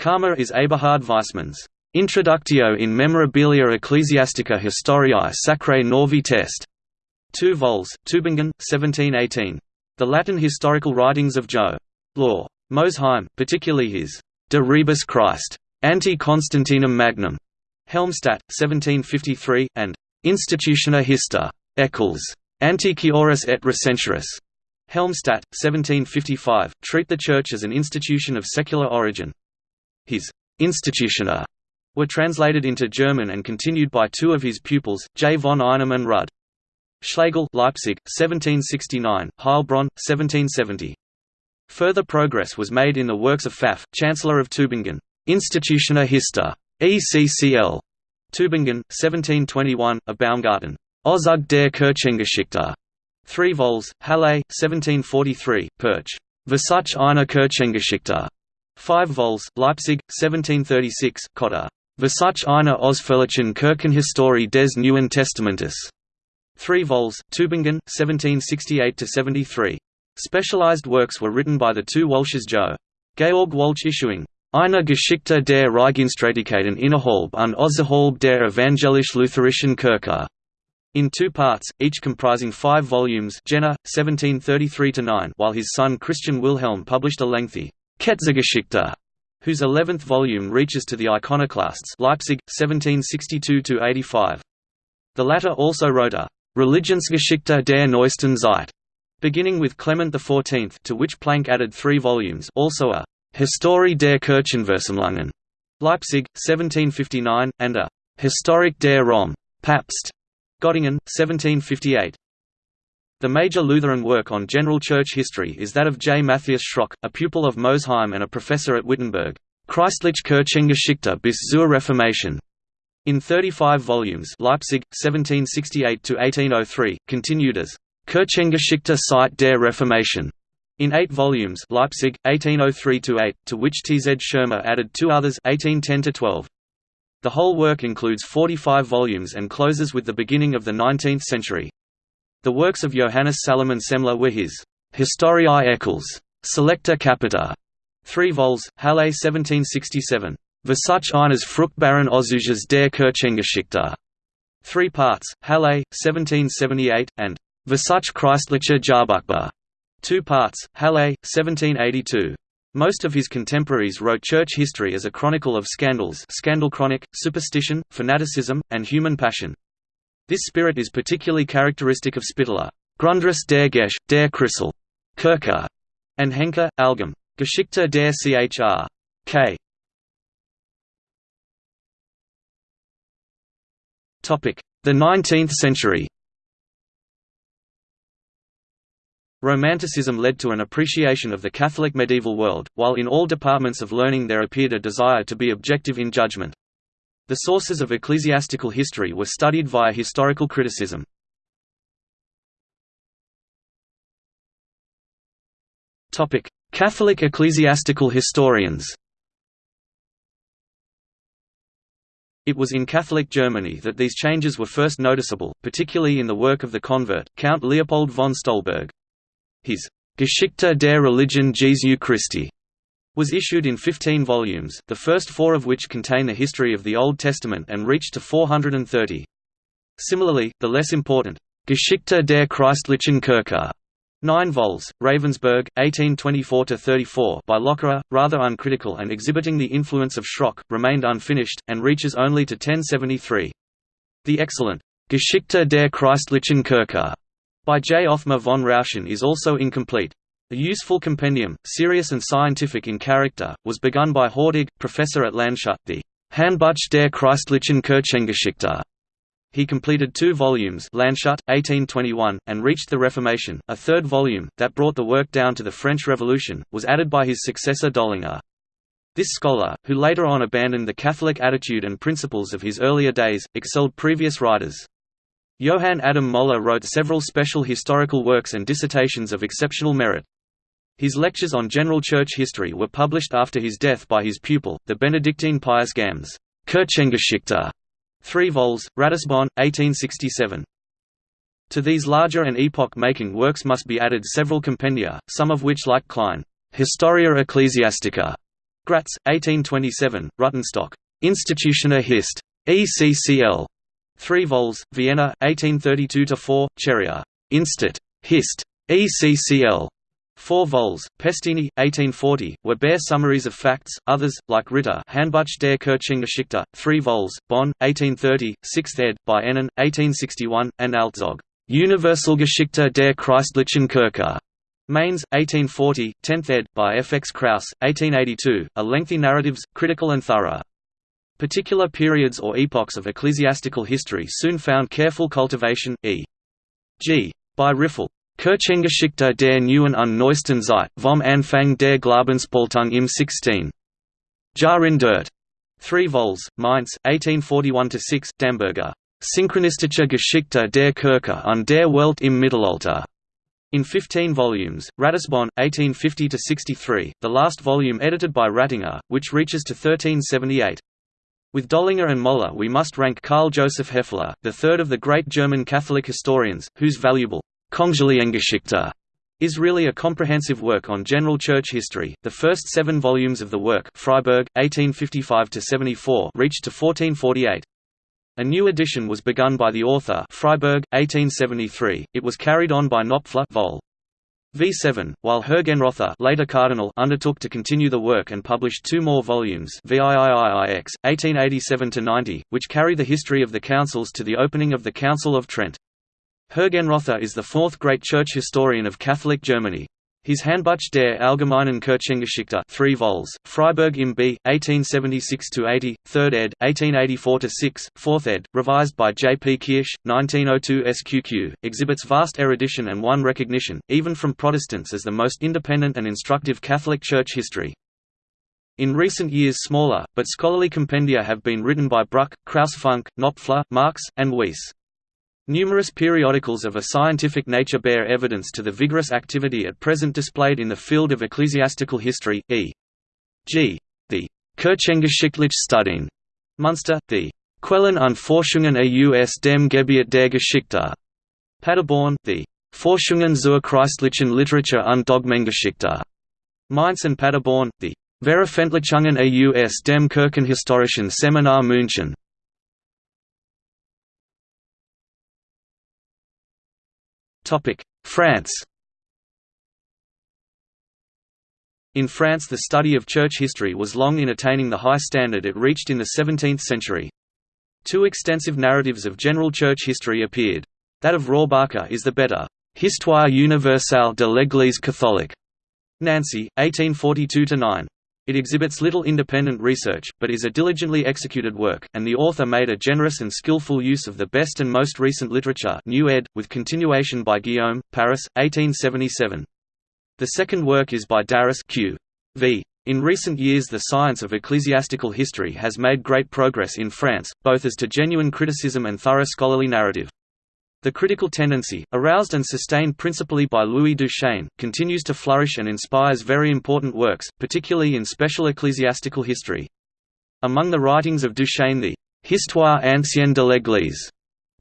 Karma is Eberhard Weissmann's Introductio in Memorabilia Ecclesiastica Historiae Sacrae Novae Test. 2 vols, Tübingen, 1718. The Latin historical writings of Jo. Law. Mosheim, particularly his De Rebus Christ, Anti-Constantinum Magnum, Helmstadt, 1753, and Institutiona Hista, Eccles, Antiquioris et Recensuris, Helmstadt, 1755, treat the Church as an institution of secular origin. Institutioner were translated into German and continued by two of his pupils, J. von Einem and Rud. Schlegel Leipzig, 1769, Heilbronn, 1770. Further progress was made in the works of Pfaff, Chancellor of Tübingen. Institutioner Hista. ECCL. Tübingen, 1721, a Baumgarten. Auszug der Kirchengeschichte. 3 vols, Halle, 1743, Perch. Versuch einer Kirchengeschichte. 5 vols, Leipzig, 1736, Cotta. Versuch einer ausführlichen Kirchenhistorie des Neuen Testamentes. 3 vols, Tübingen, 1768–73. Specialized works were written by the two Walches Jo. Georg Walch issuing Eine Geschichte der Reichsstreitigkeiten innerhalb und außerhalb der evangelisch-lutherischen Kirche in two parts, each comprising five volumes Jena, 1733–9 while his son Christian Wilhelm published a lengthy Ketzegeschichte, whose eleventh volume reaches to the iconoclasts Leipzig, 1762–85. The latter also wrote a Religionsgeschichte der neuesten Zeit, beginning with Clement XIV to which Planck added three volumes also a Historie der Kirchenversammlungen, Leipzig, 1759, and a Historik der Rom, Papst, Göttingen, 1758. The major Lutheran work on general church history is that of J. Matthias Schröckh, a pupil of Mosheim and a professor at Wittenberg, Christliche Kirchengeschichte bis zur Reformation. In 35 volumes Leipzig, 1768–1803, continued as Kirchengeschichte seit der Reformation. In eight volumes Leipzig, 1803–8, to which T. Z. Schirmer added two others 1810–12. The whole work includes 45 volumes and closes with the beginning of the 19th century. The works of Johannes Salomon Semler were his Historiae Eccles, Selecta Capita, 3 vols, Halle 1767. Versuch eines fruchtbaren Auszuges der Kirchengeschichte, 3 parts, Halle, 1778, and Versuch Christlicher Jahrbuchbar, 2 parts, Halle, 1782. Most of his contemporaries wrote church history as a chronicle of scandals scandal chronic, superstition, fanaticism, and human passion. This spirit is particularly characteristic of Spittler, Grundriss der Gesch, der Christel, Kirche, and Henker, Algum, Geschichte der Chr. K. The 19th century Romanticism led to an appreciation of the Catholic medieval world, while in all departments of learning there appeared a desire to be objective in judgment. The sources of ecclesiastical history were studied via historical criticism. Catholic ecclesiastical historians It was in Catholic Germany that these changes were first noticeable, particularly in the work of the convert, Count Leopold von Stolberg. His Geschichte der Religion Jesu Christi was issued in 15 volumes, the first four of which contain the history of the Old Testament and reached to 430. Similarly, the less important Geschichte der Christlichen Kirche 9 vols, Ravensburg, 1824–34 by Locherer, rather uncritical and exhibiting the influence of Schröckh, remained unfinished, and reaches only to 1073. The excellent Geschichte der Christlichen Kirche by J. Othmar von Rauscher is also incomplete. A useful compendium, serious and scientific in character, was begun by Hortig, professor at Landshut, the Handbuch der Christlichen Kirchengeschichte. He completed two volumes Landshut, 1821, and reached the Reformation. A third volume, that brought the work down to the French Revolution, was added by his successor Dollinger. This scholar, who later on abandoned the Catholic attitude and principles of his earlier days, excelled previous writers. Johann Adam Möhler wrote several special historical works and dissertations of exceptional merit. His lectures on general church history were published after his death by his pupil, the Benedictine Pius Gams, Kirchengeschichte, 3 vols, Ratisbon, 1867. To these larger and epoch-making works must be added several compendia, some of which like Klein, Historia Ecclesiastica, Gratz, 1827, Ruttenstock, Institutioner Hist. ECCL, 3 vols, Vienna, 1832–4, Cheria. Instit. Hist. ECCL. 4 vols, Pestini, 1840, were bare summaries of facts, others, like Ritter Handbuch der Kirchengeschichte, 3 vols, Bonn, 1830, 6th ed., by Ennen, 1861, and Alzog, Universalgeschichte der Christlichen Kirche. Mainz, 1840, 10th ed., by F. X. Kraus, 1882, are lengthy narratives, critical and thorough. Particular periods or epochs of ecclesiastical history soon found careful cultivation, e.g. by Riffel. Kirchengeschichte der neuen und neuesten Zeit, vom Anfang der Glaubensspaltung im 16. Jahrhundert. 3 vols, Mainz, 1841–6, Damberger. Synchronistische Geschichte der Kirche und der Welt im Mittelalter. In 15 volumes, Ratisbon, 1850–63, the last volume edited by Rattinger, which reaches to 1378. With Dollinger and Möhler we must rank Karl Joseph Hefele, the third of the great German Catholic historians, whose valuable Konziliengeschichte is really a comprehensive work on general church history. The first seven volumes of the work Freiburg, 1855–74 reached to 1448. A new edition was begun by the author Freiburg, 1873. It was carried on by Knopfler Vol. V7, while Hergenrother later cardinal undertook to continue the work and published two more volumes VIIIX, 1887–90, which carry the history of the councils to the opening of the Council of Trent. Hergenrother is the fourth great church historian of Catholic Germany. His Handbuch der Allgemeinen Kirchengeschichte 3 vols, Freiburg im B. 1876–80, 3rd ed., 1884–6, 4th ed., revised by J. P. Kirsch, 1902 SQQ, exhibits vast erudition and won recognition, even from Protestants as the most independent and instructive Catholic Church history. In recent years smaller, but scholarly compendia have been written by Bruck, Kraus-Funk, Knopfler, Marx, and Weiss. Numerous periodicals of a scientific nature bear evidence to the vigorous activity at present displayed in the field of ecclesiastical history, e.g. the Kirchengeschichtliche Studien Munster, the Quellen und Forschungen aus dem Gebiet der Geschichte. Paderborn, the Forschungen zur christlichen Literatur und Dogmengeschichte. Mainz and Paderborn, the Veröffentlichungen aus dem Kirchenhistorischen Seminar München. France In France the study of church history was long in attaining the high standard it reached in the 17th century. Two extensive narratives of general church history appeared. That of Rohrbacher is the better, Histoire universelle de l'Église catholique. Nancy, 1842–9. It exhibits little independent research, but is a diligently executed work, and the author made a generous and skillful use of the best and most recent literature new ed., with continuation by Guillaume, Paris, 1877. The second work is by Darras Q. V. In recent years the science of ecclesiastical history has made great progress in France, both as to genuine criticism and thorough scholarly narrative. The critical tendency, aroused and sustained principally by Louis Duchesne, continues to flourish and inspires very important works, particularly in special ecclesiastical history. Among the writings of Duchesne the Histoire ancienne de l'Église,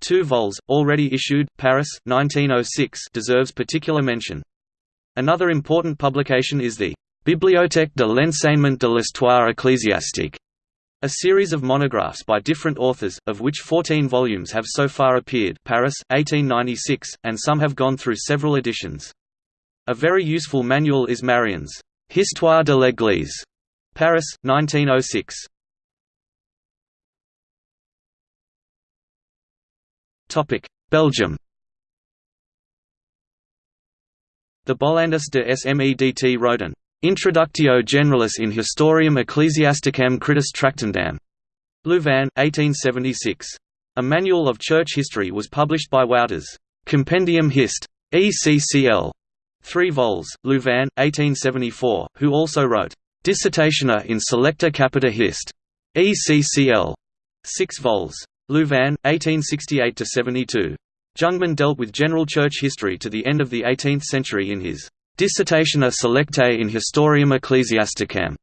two vols, already issued, Paris, 1906, deserves particular mention. Another important publication is the Bibliothèque de l'enseignement de l'histoire ecclésiastique, a series of monographs by different authors, of which 14 volumes have so far appeared Paris, 1896, and some have gone through several editions. A very useful manual is Marion's Histoire de l'Église, Paris, 1906. Belgium The Bollandus de Smedt wrote an Introductio Generalis in Historiam Ecclesiasticam Critis Tractandam. Louvain, 1876. A manual of church history was published by Wouters. Compendium Hist. ECCL. 3 vols, Louvain, 1874, who also wrote Dissertationa in Selecta Capita Hist. ECCL. 6 vols. Louvain, 1868–72. Jungmann dealt with general church history to the end of the 18th century in his Dissertationa Selectae in Historiam Ecclesiasticam.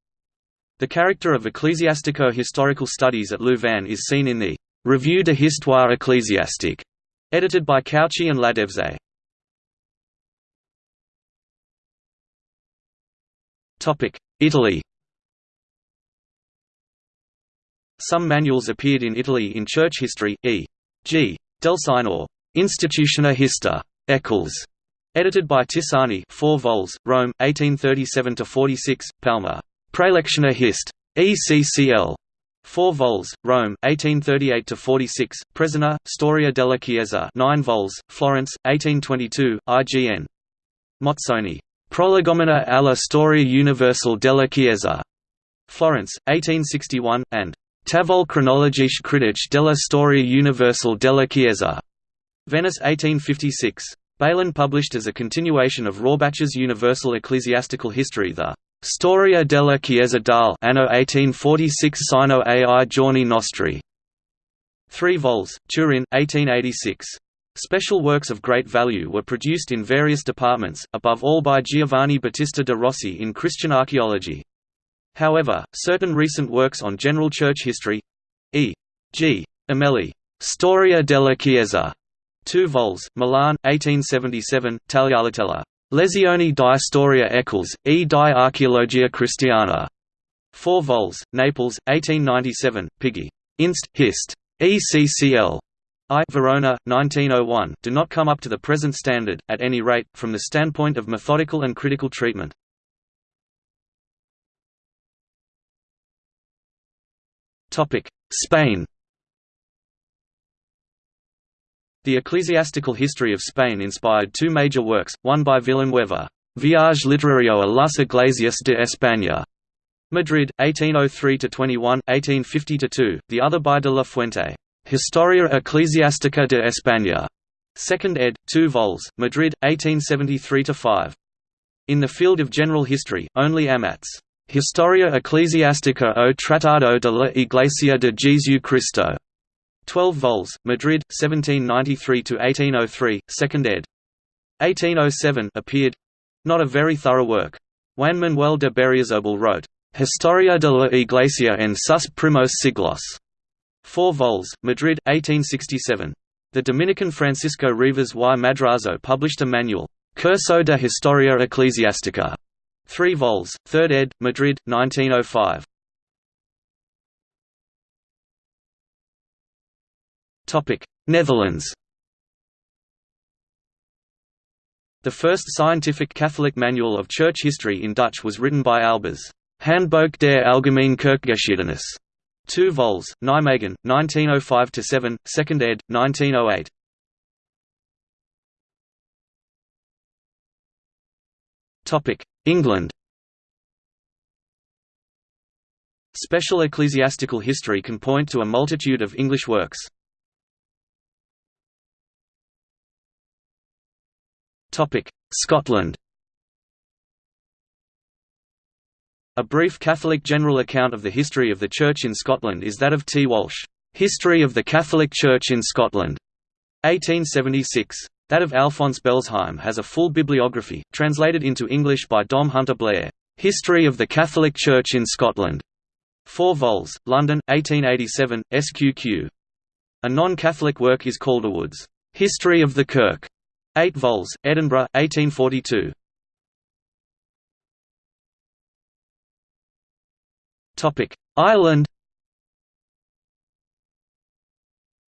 The character of ecclesiastico-historical studies at Louvain is seen in the Revue de Histoire ecclésiastique, edited by Cauchie and Ladeuze. Italy Some manuals appeared in Italy in church history, e.g. Delsignor Institutiona Hista. Eccles. Edited by Tisani 4 vols, Rome, 1837–46, Palma. Praelectiona Hist. ECCL. 4 vols, Rome, 1838–46, Presina, Storia della Chiesa 9 vols, Florence, 1822, IGN. Mozzoni. Prolegomena alla storia universal della Chiesa. Florence, 1861, and Tavol cronologiche critique della storia universal della Chiesa. Venice 1856. Bailon published as a continuation of Rohrbacher's Universal Ecclesiastical History the Storia della Chiesa dal anno 1846 sino ai giorni nostri. 3 vols, Turin, 1886. Special works of great value were produced in various departments, above all by Giovanni Battista de Rossi in Christian archaeology. However, certain recent works on general church history e.g. Amelli, Storia della Chiesa, 2 vols, Milan, 1877, Tagliatella. Lezioni di storia Eccles, e di archeologia cristiana. 4 vols, Naples, 1897, Piggy. Inst. Hist. ECCL. I Verona, 1901, do not come up to the present standard, at any rate, from the standpoint of methodical and critical treatment. Spain The ecclesiastical history of Spain inspired two major works, one by Villanueva, Viaje literario a las iglesias de España, Madrid, 1803–21, 1850–2, the other by de la Fuente, Historia Ecclesiástica de España, 2nd ed., 2 vols, Madrid, 1873–5. In the field of general history, only Amat's Historia Ecclesiástica o Tratado de la Iglesia de Jesu Cristo 12 vols, Madrid, 1793–1803, 2nd ed. 1807 appeared not a very thorough work. Juan Manuel de Berriozabal wrote, Historia de la Iglesia en sus primos siglos, 4 vols, Madrid, 1867. The Dominican Francisco Rivas y Madrazo published a manual, Curso de Historia Eclesiástica, 3 vols, 3rd ed., Madrid, 1905. Netherlands The first scientific Catholic manual of church history in Dutch was written by Albers, Handboek der Algemene Kerkgeschiedenis, 2 vols, Nijmegen, 1905–7, 2nd ed., 1908. England Special ecclesiastical history can point to a multitude of English works. Scotland. A brief Catholic general account of the history of the Church in Scotland is that of T. Walsh, "'History of the Catholic Church in Scotland' 1876. That of Alphonse Bellesheim has a full bibliography, translated into English by Dom Hunter Blair, "'History of the Catholic Church in Scotland' 4 vols, London, 1887, SQQ. A non-Catholic work is Calderwood's "'History of the Kirk' 8 vols, Edinburgh, 1842. Ireland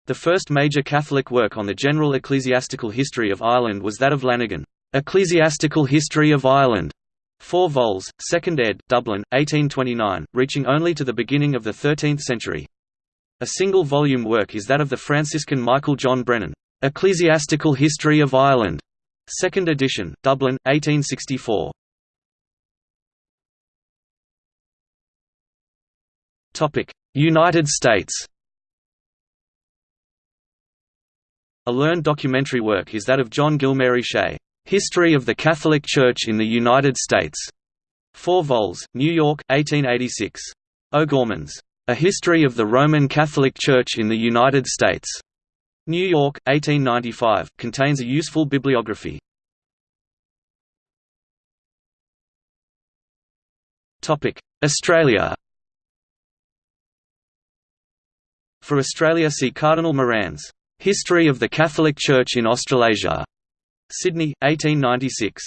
The first major Catholic work on the general ecclesiastical history of Ireland was that of Lanigan, "'Ecclesiastical History of Ireland' 4 vols, 2nd ed., Dublin, 1829, reaching only to the beginning of the 13th century. A single-volume work is that of the Franciscan Michael John Brennan, Ecclesiastical History of Ireland, 2nd edition, Dublin, 1864. Topic: United States. A learned documentary work is that of John Gilmary Shea, History of the Catholic Church in the United States. 4 vols, New York, 1886. O'Gorman's A History of the Roman Catholic Church in the United States. New York, 1895, contains a useful bibliography. Australia For Australia see Cardinal Moran's "'History of the Catholic Church in Australasia' Sydney, 1896.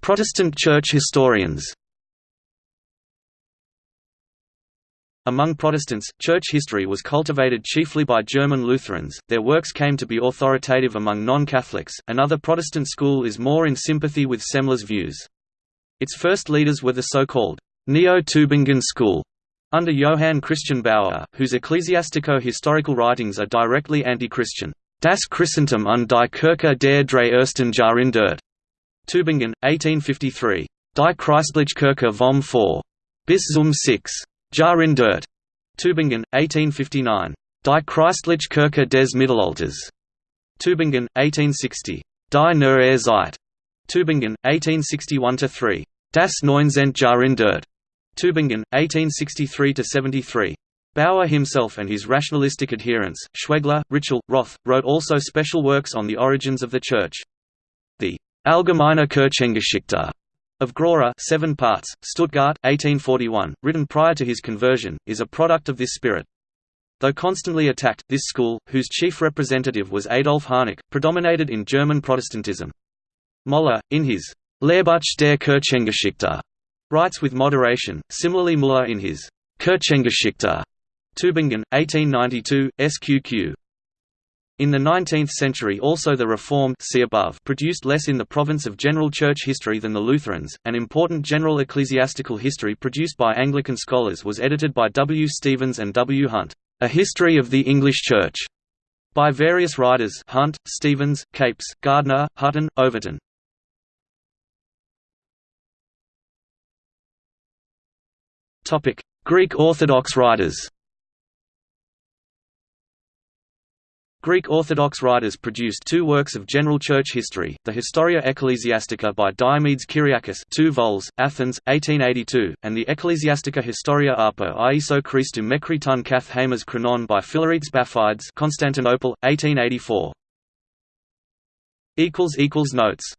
Protestant Church historians Among Protestants, church history was cultivated chiefly by German Lutherans, their works came to be authoritative among non-Catholics, another Protestant school is more in sympathy with Semler's views. Its first leaders were the so-called Neo-Tübingen school, under Johann Christian Baur, whose ecclesiastico-historical writings are directly anti-Christian. Das Christentum und die Kirche der drei ersten Jahrhundert. Tübingen, 1853. Die Christliche Kirche vom 4. Bis zum 6. Jahrhundert. Tübingen, 1859. Die Christliche Kirche des Mittelalters. Tübingen, 1860. Die Neue Zeit. Tübingen, 1861–3. Das Neunzehnte Jahrhundert. Tübingen, 1863–73. Baur himself and his rationalistic adherents, Schwegler, Ritschl, Roth, wrote also special works on the origins of the Church. The Allgemeine Kirchengeschichte of Gröhrer 7 parts, Stuttgart, 1841, written prior to his conversion, is a product of this spirit. Though constantly attacked, this school, whose chief representative was Adolf Harnack, predominated in German Protestantism. Moller, in his Lehrbuch der Kirchengeschichte, writes with moderation, similarly Müller in his Kirchengeschichte, Tübingen, 1892, SQQ. In the 19th century also the Reformed see above produced less in the province of general church history than the Lutherans. An important general ecclesiastical history produced by Anglican scholars was edited by W. Stephens and W. Hunt, A History of the English Church, by various writers Hunt, Stephens, Capes, Gardner, Hutton, Overton. Greek Orthodox writers Greek Orthodox writers produced two works of general church history, the Historia Ecclesiastica by Diomedes Kyriakis 2 vols, Athens, 1882, and the Ecclesiastica Historia Apo Ieso Christou Mekriton Kath Hamas Chronon by Philaretes Baphides Constantinople, 1884. Notes